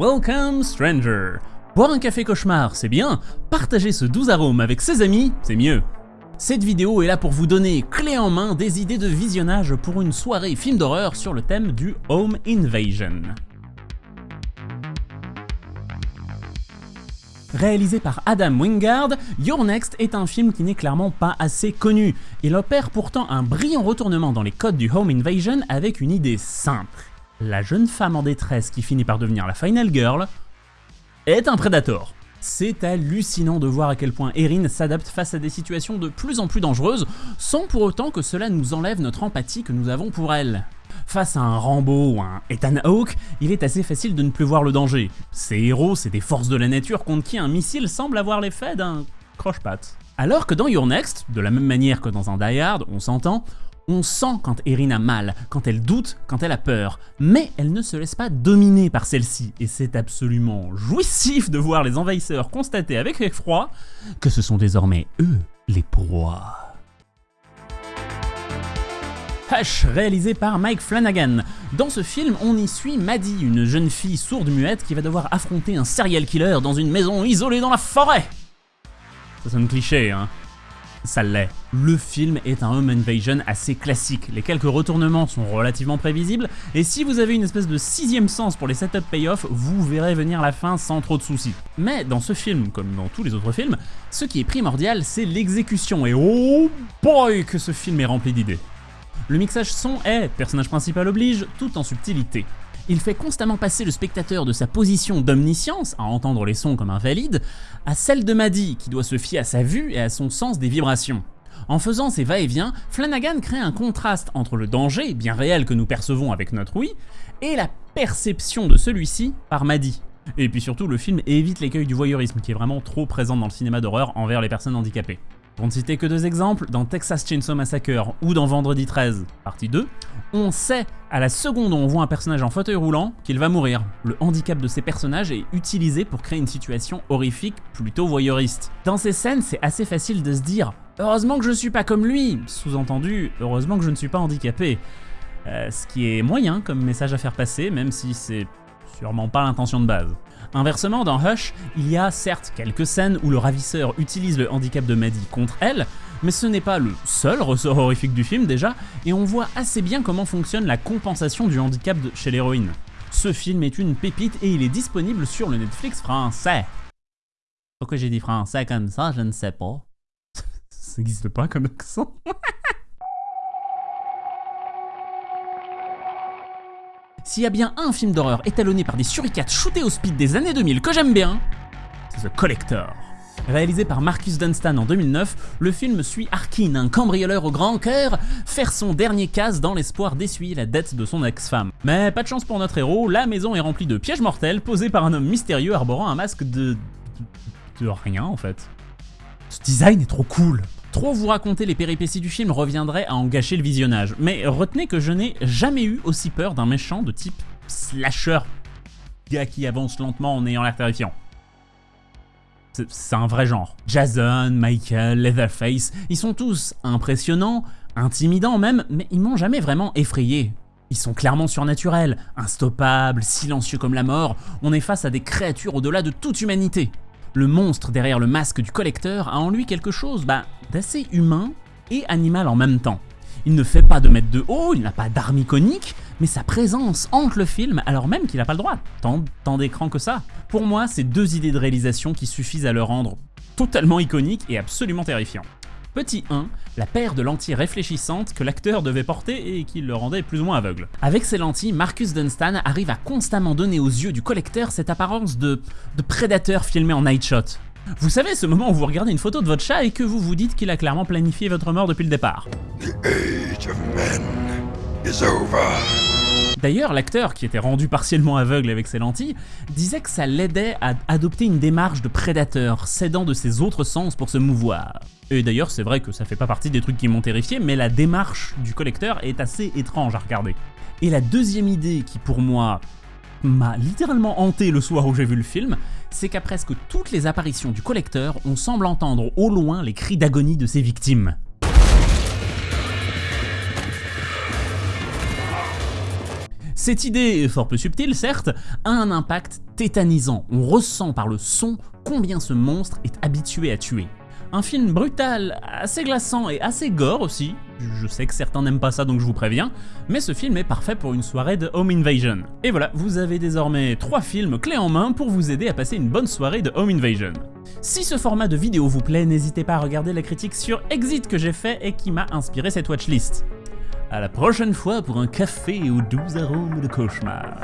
Welcome Stranger Boire un café cauchemar, c'est bien, partager ce doux arôme avec ses amis, c'est mieux. Cette vidéo est là pour vous donner, clé en main, des idées de visionnage pour une soirée film d'horreur sur le thème du Home Invasion. Réalisé par Adam Wingard, Your Next est un film qui n'est clairement pas assez connu. Il opère pourtant un brillant retournement dans les codes du Home Invasion avec une idée simple. La jeune femme en détresse qui finit par devenir la Final Girl est un Predator. C'est hallucinant de voir à quel point Erin s'adapte face à des situations de plus en plus dangereuses, sans pour autant que cela nous enlève notre empathie que nous avons pour elle. Face à un Rambo ou un Ethan Hawke, il est assez facile de ne plus voir le danger. Ces héros, c'est des forces de la nature contre qui un missile semble avoir l'effet d'un croche-patte. Alors que dans Your Next, de la même manière que dans un Die Hard, on s'entend, on sent quand Erin a mal, quand elle doute, quand elle a peur, mais elle ne se laisse pas dominer par celle-ci, et c'est absolument jouissif de voir les envahisseurs constater avec effroi que ce sont désormais eux les proies. Hush, réalisé par Mike Flanagan. Dans ce film, on y suit Maddie, une jeune fille sourde-muette qui va devoir affronter un serial killer dans une maison isolée dans la forêt. Ça sonne cliché, hein ça l'est. Le film est un home invasion assez classique, les quelques retournements sont relativement prévisibles, et si vous avez une espèce de sixième sens pour les setup payoff, vous verrez venir la fin sans trop de soucis. Mais dans ce film, comme dans tous les autres films, ce qui est primordial, c'est l'exécution, et oh boy que ce film est rempli d'idées. Le mixage son est, personnage principal oblige, tout en subtilité. Il fait constamment passer le spectateur de sa position d'omniscience, à entendre les sons comme invalide, à celle de Maddy, qui doit se fier à sa vue et à son sens des vibrations. En faisant ces va-et-vient, Flanagan crée un contraste entre le danger, bien réel que nous percevons avec notre oui, et la perception de celui-ci par Maddy. Et puis surtout, le film évite l'écueil du voyeurisme, qui est vraiment trop présent dans le cinéma d'horreur envers les personnes handicapées. Pour ne citer que deux exemples, dans Texas Chainsaw Massacre ou dans Vendredi 13, partie 2, on sait à la seconde où on voit un personnage en fauteuil roulant qu'il va mourir. Le handicap de ces personnages est utilisé pour créer une situation horrifique plutôt voyeuriste. Dans ces scènes, c'est assez facile de se dire « Heureusement que je suis pas comme lui !» Sous-entendu « Heureusement que je ne suis pas handicapé euh, Ce qui est moyen comme message à faire passer, même si c'est sûrement pas l'intention de base. Inversement, dans Hush, il y a certes quelques scènes où le ravisseur utilise le handicap de Maddie contre elle, mais ce n'est pas le seul ressort horrifique du film déjà, et on voit assez bien comment fonctionne la compensation du handicap chez l'héroïne. Ce film est une pépite et il est disponible sur le Netflix français. Pourquoi j'ai dit français comme ça, je ne sais pas. ça n'existe pas comme accent. S'il y a bien un film d'horreur étalonné par des suricates shootés au speed des années 2000 que j'aime bien, c'est The Collector. Réalisé par Marcus Dunstan en 2009, le film suit Arkin, un cambrioleur au grand cœur, faire son dernier casse dans l'espoir d'essuyer la dette de son ex-femme. Mais pas de chance pour notre héros, la maison est remplie de pièges mortels posés par un homme mystérieux arborant un masque de... de rien en fait. Ce design est trop cool Trop vous raconter les péripéties du film reviendrait à en gâcher le visionnage, mais retenez que je n'ai jamais eu aussi peur d'un méchant de type slasher, gars qui avance lentement en ayant l'air terrifiant. C'est un vrai genre. Jason, Michael, Leatherface, ils sont tous impressionnants, intimidants même, mais ils m'ont jamais vraiment effrayé. Ils sont clairement surnaturels, instoppables, silencieux comme la mort, on est face à des créatures au-delà de toute humanité le monstre derrière le masque du collecteur a en lui quelque chose bah, d'assez humain et animal en même temps. Il ne fait pas de mètres de haut, il n'a pas d'arme iconique, mais sa présence hante le film alors même qu'il n'a pas le droit, tant, tant d'écran que ça. Pour moi, c'est deux idées de réalisation qui suffisent à le rendre totalement iconique et absolument terrifiant. Petit 1, la paire de lentilles réfléchissantes que l'acteur devait porter et qui le rendait plus ou moins aveugle. Avec ces lentilles, Marcus Dunstan arrive à constamment donner aux yeux du collecteur cette apparence de, de prédateur filmé en night shot. Vous savez, ce moment où vous regardez une photo de votre chat et que vous vous dites qu'il a clairement planifié votre mort depuis le départ. D'ailleurs, l'acteur, qui était rendu partiellement aveugle avec ses lentilles, disait que ça l'aidait à adopter une démarche de prédateur, cédant de ses autres sens pour se mouvoir. Et d'ailleurs, c'est vrai que ça fait pas partie des trucs qui m'ont terrifié, mais la démarche du collecteur est assez étrange à regarder. Et la deuxième idée qui, pour moi, m'a littéralement hanté le soir où j'ai vu le film, c'est qu'à presque toutes les apparitions du collecteur, on semble entendre au loin les cris d'agonie de ses victimes. Cette idée, fort peu subtile certes, a un impact tétanisant. On ressent par le son combien ce monstre est habitué à tuer. Un film brutal, assez glaçant et assez gore aussi. Je sais que certains n'aiment pas ça donc je vous préviens, mais ce film est parfait pour une soirée de Home Invasion. Et voilà, vous avez désormais trois films clés en main pour vous aider à passer une bonne soirée de Home Invasion. Si ce format de vidéo vous plaît, n'hésitez pas à regarder la critique sur Exit que j'ai fait et qui m'a inspiré cette watchlist. À la prochaine fois pour un café aux doux arômes de cauchemar.